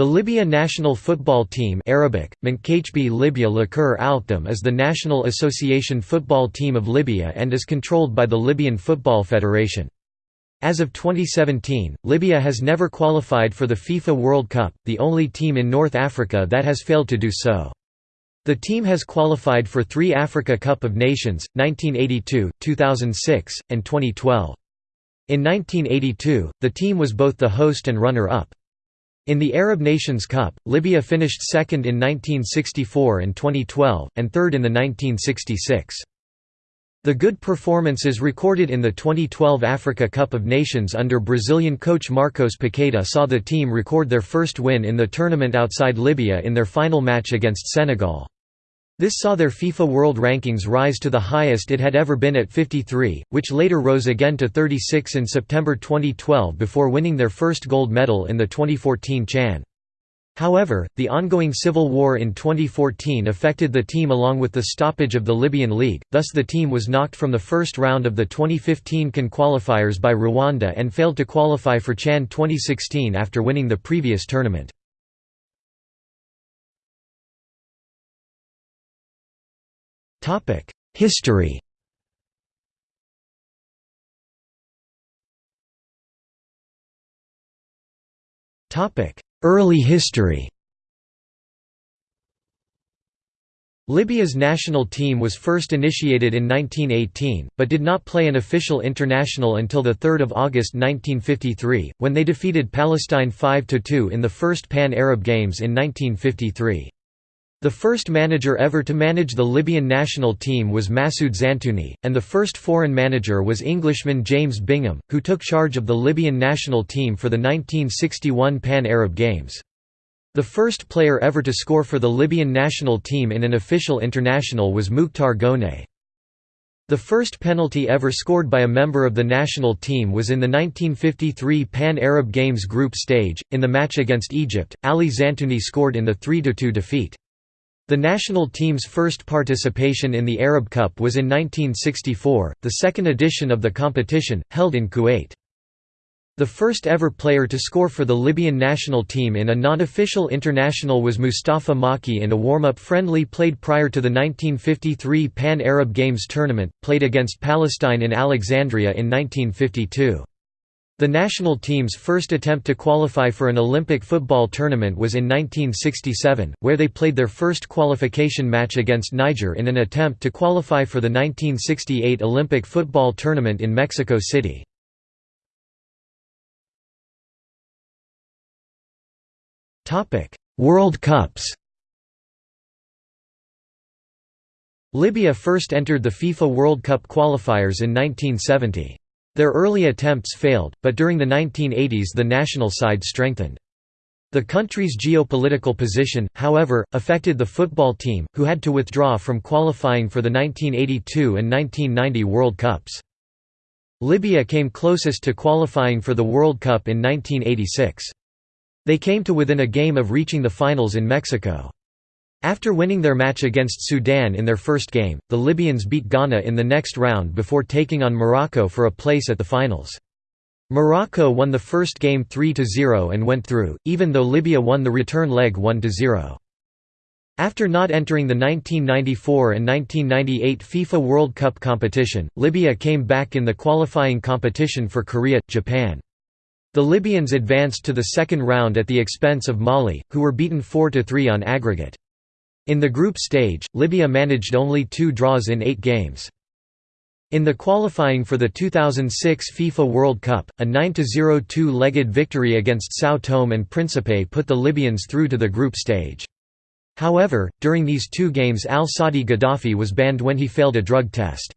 The Libya national football team Arabic, Libya is the national association football team of Libya and is controlled by the Libyan Football Federation. As of 2017, Libya has never qualified for the FIFA World Cup, the only team in North Africa that has failed to do so. The team has qualified for three Africa Cup of Nations, 1982, 2006, and 2012. In 1982, the team was both the host and runner-up. In the Arab Nations Cup, Libya finished second in 1964 and 2012, and third in the 1966. The good performances recorded in the 2012 Africa Cup of Nations under Brazilian coach Marcos Paqueta saw the team record their first win in the tournament outside Libya in their final match against Senegal. This saw their FIFA World Rankings rise to the highest it had ever been at 53, which later rose again to 36 in September 2012 before winning their first gold medal in the 2014 Chan. However, the ongoing civil war in 2014 affected the team along with the stoppage of the Libyan League, thus the team was knocked from the first round of the 2015 CAN qualifiers by Rwanda and failed to qualify for Chan 2016 after winning the previous tournament. History Early history Libya's national team was first initiated in 1918, but did not play an official international until 3 August 1953, when they defeated Palestine 5–2 in the first Pan-Arab Games in 1953. The first manager ever to manage the Libyan national team was Massoud Zantouni, and the first foreign manager was Englishman James Bingham, who took charge of the Libyan national team for the 1961 Pan-Arab Games. The first player ever to score for the Libyan national team in an official international was Mukhtar Gonay. The first penalty ever scored by a member of the national team was in the 1953 Pan-Arab Games group stage, in the match against Egypt, Ali Zantouni scored in the 3–2 defeat. The national team's first participation in the Arab Cup was in 1964, the second edition of the competition, held in Kuwait. The first ever player to score for the Libyan national team in a non-official international was Mustafa Maki in a warm-up friendly played prior to the 1953 Pan-Arab Games tournament, played against Palestine in Alexandria in 1952. The national team's first attempt to qualify for an Olympic football tournament was in 1967, where they played their first qualification match against Niger in an attempt to qualify for the 1968 Olympic football tournament in Mexico City. World Cups Libya first entered the FIFA World Cup qualifiers in 1970. Their early attempts failed, but during the 1980s the national side strengthened. The country's geopolitical position, however, affected the football team, who had to withdraw from qualifying for the 1982 and 1990 World Cups. Libya came closest to qualifying for the World Cup in 1986. They came to within a game of reaching the finals in Mexico. After winning their match against Sudan in their first game, the Libyans beat Ghana in the next round before taking on Morocco for a place at the finals. Morocco won the first game 3–0 and went through, even though Libya won the return leg 1–0. After not entering the 1994 and 1998 FIFA World Cup competition, Libya came back in the qualifying competition for Korea, Japan. The Libyans advanced to the second round at the expense of Mali, who were beaten 4–3 on aggregate. In the group stage, Libya managed only two draws in eight games. In the qualifying for the 2006 FIFA World Cup, a 9–0 two-legged victory against São Tome and Principe put the Libyans through to the group stage. However, during these two games al-Sadi Gaddafi was banned when he failed a drug test.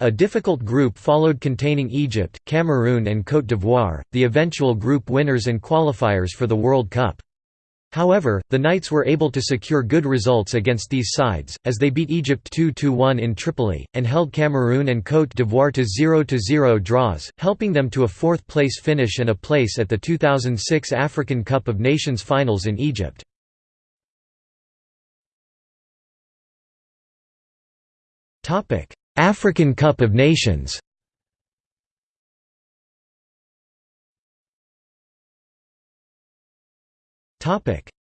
A difficult group followed containing Egypt, Cameroon and Côte d'Ivoire, the eventual group winners and qualifiers for the World Cup. However, the Knights were able to secure good results against these sides, as they beat Egypt 2–1 in Tripoli, and held Cameroon and Côte d'Ivoire to 0–0 draws, helping them to a fourth-place finish and a place at the 2006 African Cup of Nations finals in Egypt. African Cup of Nations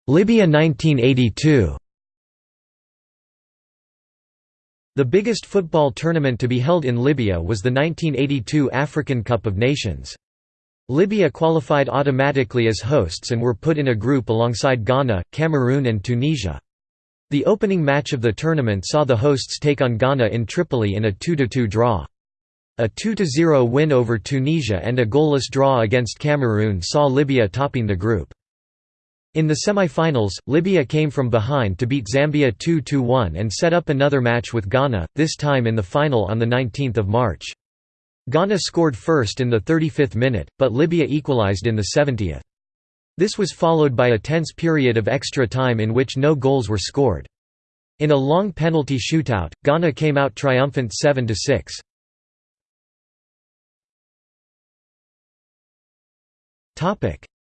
Libya 1982 The biggest football tournament to be held in Libya was the 1982 African Cup of Nations. Libya qualified automatically as hosts and were put in a group alongside Ghana, Cameroon and Tunisia. The opening match of the tournament saw the hosts take on Ghana in Tripoli in a 2–2 draw. A 2–0 win over Tunisia and a goalless draw against Cameroon saw Libya topping the group. In the semi-finals, Libya came from behind to beat Zambia 2–1 and set up another match with Ghana, this time in the final on 19 March. Ghana scored first in the 35th minute, but Libya equalized in the 70th. This was followed by a tense period of extra time in which no goals were scored. In a long penalty shootout, Ghana came out triumphant 7–6.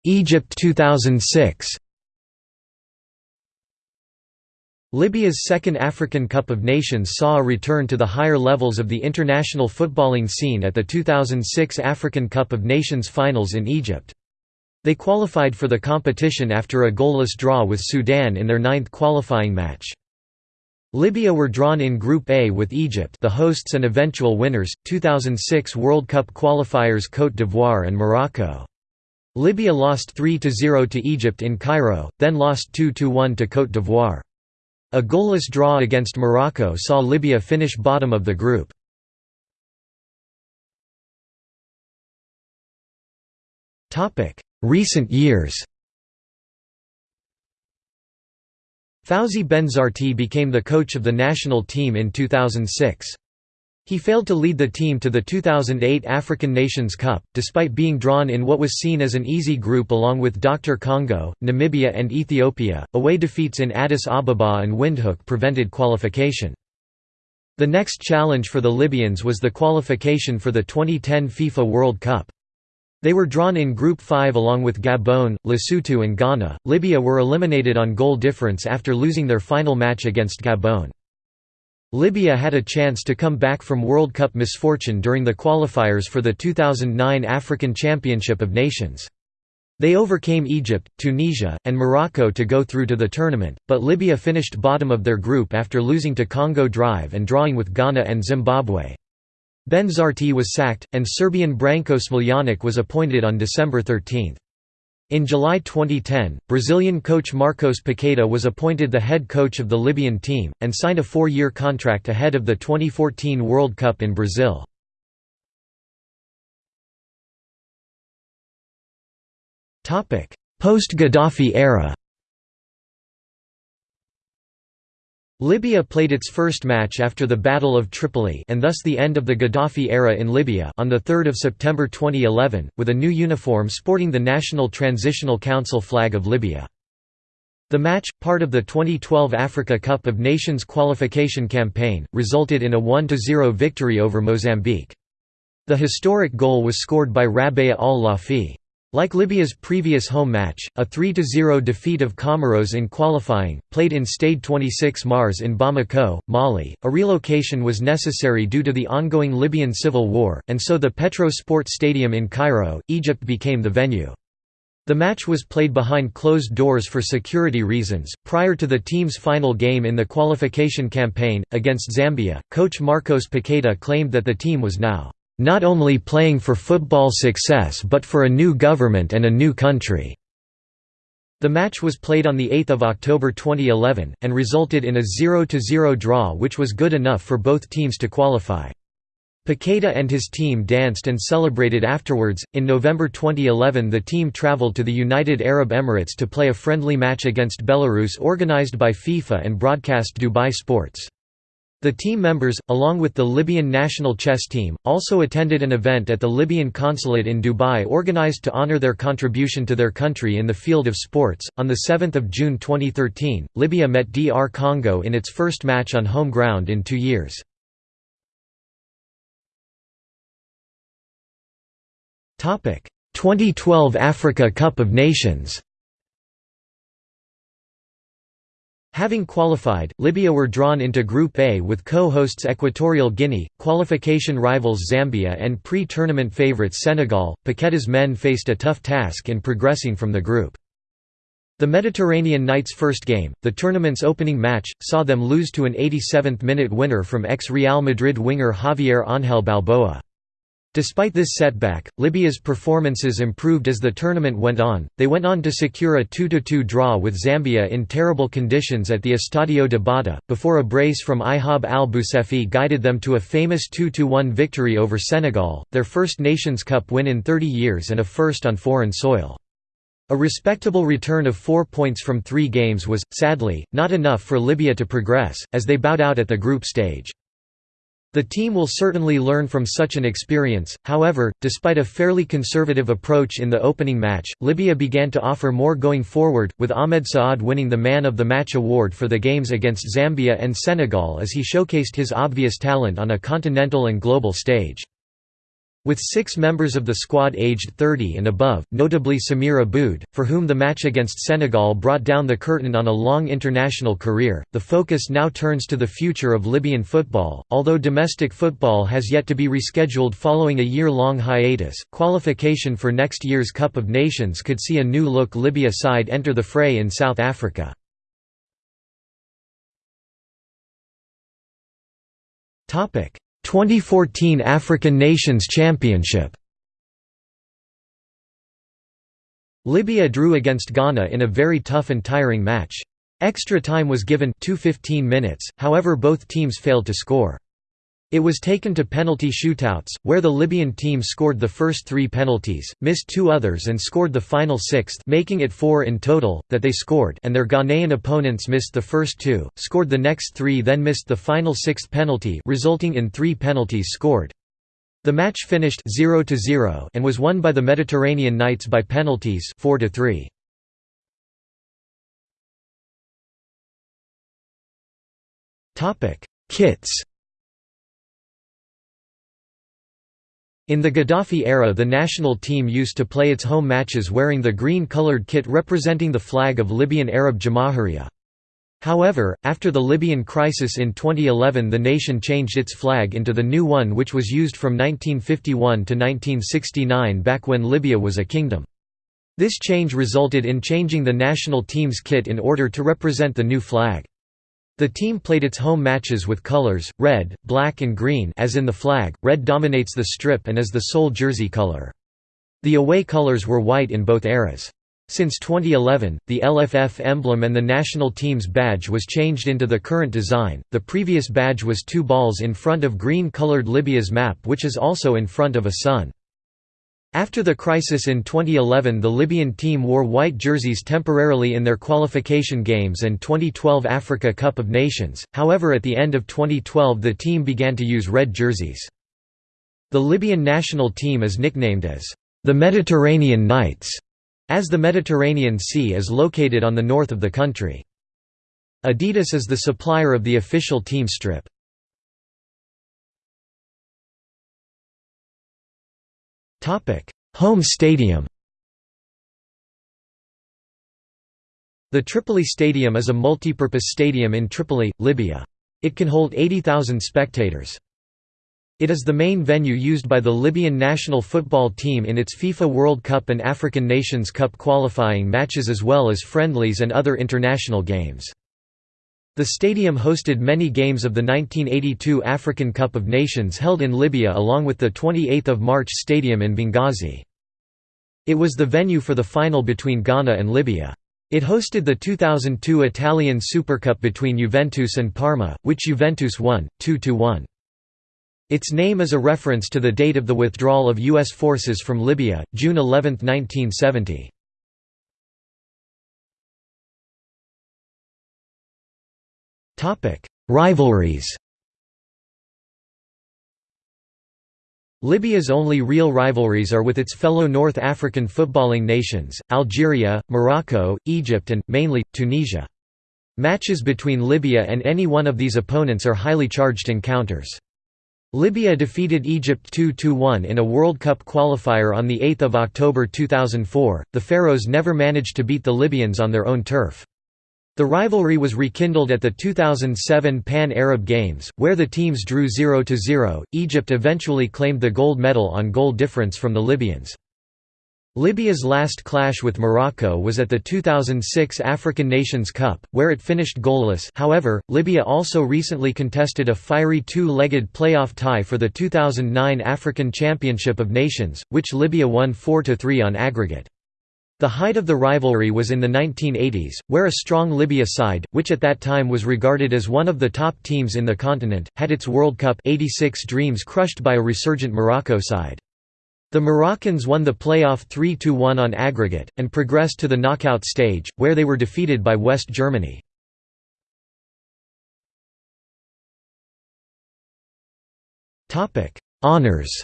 Egypt 2006 Libya's second African Cup of Nations saw a return to the higher levels of the international footballing scene at the 2006 African Cup of Nations finals in Egypt. They qualified for the competition after a goalless draw with Sudan in their ninth qualifying match. Libya were drawn in Group A with Egypt the hosts and eventual winners, 2006 World Cup qualifiers Côte d'Ivoire and Morocco. Libya lost 3–0 to Egypt in Cairo, then lost 2–1 to Côte d'Ivoire. A goalless draw against Morocco saw Libya finish bottom of the group. Recent years Fawzi Benzarti became the coach of the national team in 2006. He failed to lead the team to the 2008 African Nations Cup, despite being drawn in what was seen as an easy group along with Dr. Congo, Namibia and Ethiopia. Away defeats in Addis Ababa and Windhoek prevented qualification. The next challenge for the Libyans was the qualification for the 2010 FIFA World Cup. They were drawn in Group 5 along with Gabon, Lesotho and Ghana. Libya were eliminated on goal difference after losing their final match against Gabon. Libya had a chance to come back from World Cup misfortune during the qualifiers for the 2009 African Championship of Nations. They overcame Egypt, Tunisia, and Morocco to go through to the tournament, but Libya finished bottom of their group after losing to Congo Drive and drawing with Ghana and Zimbabwe. Benzarti was sacked, and Serbian Branko Smiljanic was appointed on December 13. In July 2010, Brazilian coach Marcos Paqueta was appointed the head coach of the Libyan team, and signed a four-year contract ahead of the 2014 World Cup in Brazil. Post-Gaddafi era Libya played its first match after the Battle of Tripoli and thus the end of the Gaddafi era in Libya on 3 September 2011, with a new uniform sporting the National Transitional Council flag of Libya. The match, part of the 2012 Africa Cup of Nations qualification campaign, resulted in a 1–0 victory over Mozambique. The historic goal was scored by Rabea al-Lafi. Like Libya's previous home match, a 3–0 defeat of Comoros in qualifying, played in Stade 26 Mars in Bamako, Mali, a relocation was necessary due to the ongoing Libyan civil war, and so the Petro Sport Stadium in Cairo, Egypt became the venue. The match was played behind closed doors for security reasons. Prior to the team's final game in the qualification campaign, against Zambia, coach Marcos Paqueta claimed that the team was now not only playing for football success but for a new government and a new country." The match was played on 8 October 2011, and resulted in a 0–0 draw which was good enough for both teams to qualify. Paqueta and his team danced and celebrated afterwards. In November 2011, the team traveled to the United Arab Emirates to play a friendly match against Belarus organized by FIFA and broadcast Dubai Sports. The team members, along with the Libyan national chess team, also attended an event at the Libyan consulate in Dubai organized to honor their contribution to their country in the field of sports. On 7 June 2013, Libya met DR Congo in its first match on home ground in two years. Topic: 2012 Africa Cup of Nations. Having qualified, Libya were drawn into Group A with co-hosts Equatorial Guinea, qualification rivals Zambia and pre-tournament favourites Senegal. Paqueta's men faced a tough task in progressing from the group. The Mediterranean Knights' first game, the tournament's opening match, saw them lose to an 87th-minute winner from ex-Real Madrid winger Javier Ángel Balboa. Despite this setback, Libya's performances improved as the tournament went on. They went on to secure a 2-2 draw with Zambia in terrible conditions at the Estadio de Bata, before a brace from Ihab al-Boussefi guided them to a famous 2-1 victory over Senegal, their first Nations Cup win in 30 years and a first on foreign soil. A respectable return of four points from three games was, sadly, not enough for Libya to progress, as they bowed out at the group stage. The team will certainly learn from such an experience, however, despite a fairly conservative approach in the opening match, Libya began to offer more going forward, with Ahmed Saad winning the Man of the Match award for the games against Zambia and Senegal as he showcased his obvious talent on a continental and global stage. With six members of the squad aged 30 and above, notably Samir Aboud, for whom the match against Senegal brought down the curtain on a long international career, the focus now turns to the future of Libyan football. Although domestic football has yet to be rescheduled following a year long hiatus, qualification for next year's Cup of Nations could see a new look Libya side enter the fray in South Africa. Topic 2014 African Nations Championship Libya drew against Ghana in a very tough and tiring match. Extra time was given 215 minutes, however both teams failed to score. It was taken to penalty shootouts, where the Libyan team scored the first three penalties, missed two others and scored the final sixth making it four in total, that they scored and their Ghanaian opponents missed the first two, scored the next three then missed the final sixth penalty resulting in three penalties scored. The match finished 0 0 and was won by the Mediterranean Knights by penalties 4 3. Topic: Kits In the Gaddafi era the national team used to play its home matches wearing the green-colored kit representing the flag of Libyan Arab Jamahiriya. However, after the Libyan crisis in 2011 the nation changed its flag into the new one which was used from 1951 to 1969 back when Libya was a kingdom. This change resulted in changing the national team's kit in order to represent the new flag. The team played its home matches with colors, red, black and green as in the flag, red dominates the strip and is the sole jersey color. The away colors were white in both eras. Since 2011, the LFF emblem and the national team's badge was changed into the current design. The previous badge was two balls in front of green-colored Libya's map which is also in front of a sun. After the crisis in 2011 the Libyan team wore white jerseys temporarily in their qualification games and 2012 Africa Cup of Nations, however at the end of 2012 the team began to use red jerseys. The Libyan national team is nicknamed as the Mediterranean Knights, as the Mediterranean Sea is located on the north of the country. Adidas is the supplier of the official team strip. Home stadium The Tripoli Stadium is a multi-purpose stadium in Tripoli, Libya. It can hold 80,000 spectators. It is the main venue used by the Libyan national football team in its FIFA World Cup and African Nations Cup qualifying matches as well as friendlies and other international games. The stadium hosted many games of the 1982 African Cup of Nations held in Libya along with the 28 March Stadium in Benghazi. It was the venue for the final between Ghana and Libya. It hosted the 2002 Italian Supercup between Juventus and Parma, which Juventus won, 2–1. Its name is a reference to the date of the withdrawal of U.S. forces from Libya, June 11, 1970. Topic: Rivalries. Libya's only real rivalries are with its fellow North African footballing nations, Algeria, Morocco, Egypt and, mainly, Tunisia. Matches between Libya and any one of these opponents are highly charged encounters. Libya defeated Egypt 2–1 in a World Cup qualifier on 8 October 2004, the Pharaohs never managed to beat the Libyans on their own turf. The rivalry was rekindled at the 2007 Pan-Arab Games, where the teams drew 0–0. Egypt eventually claimed the gold medal on goal difference from the Libyans. Libya's last clash with Morocco was at the 2006 African Nations Cup, where it finished goalless however, Libya also recently contested a fiery two-legged playoff tie for the 2009 African Championship of Nations, which Libya won 4–3 on aggregate. The height of the rivalry was in the 1980s, where a strong Libya side, which at that time was regarded as one of the top teams in the continent, had its World Cup 86 dreams crushed by a resurgent Morocco side. The Moroccans won the playoff 3–1 on aggregate, and progressed to the knockout stage, where they were defeated by West Germany. Honours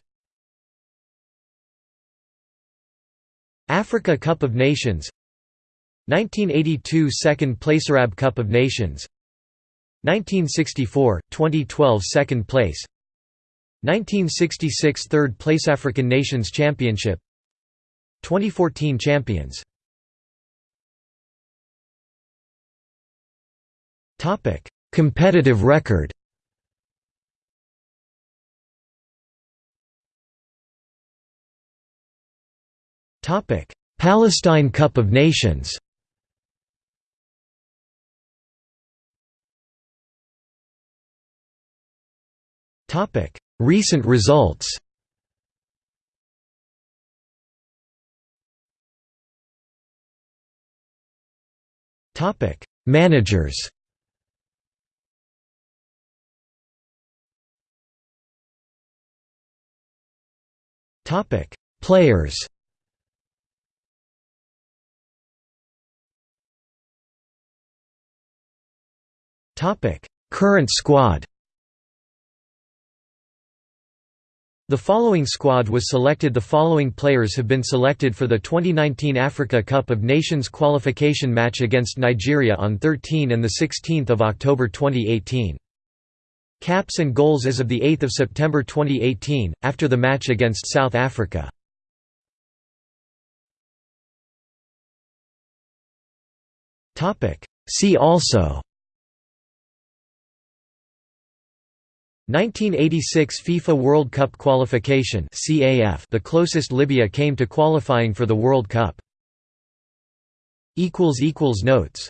Africa Cup of Nations 1982 Second place Arab Cup of Nations 1964, 2012 Second place 1966 Third place African Nations Championship 2014 Champions. Topic Competitive record Palestine Cup of Nations Topic Recent results Topic: Managers. Topic: Players. Topic: Current squad. The following squad was selected The following players have been selected for the 2019 Africa Cup of Nations qualification match against Nigeria on 13 and 16 October 2018. Caps and goals as of 8 September 2018, after the match against South Africa. See also 1986 FIFA World Cup qualification CAF the closest Libya came to qualifying for the World Cup. equals equals Notes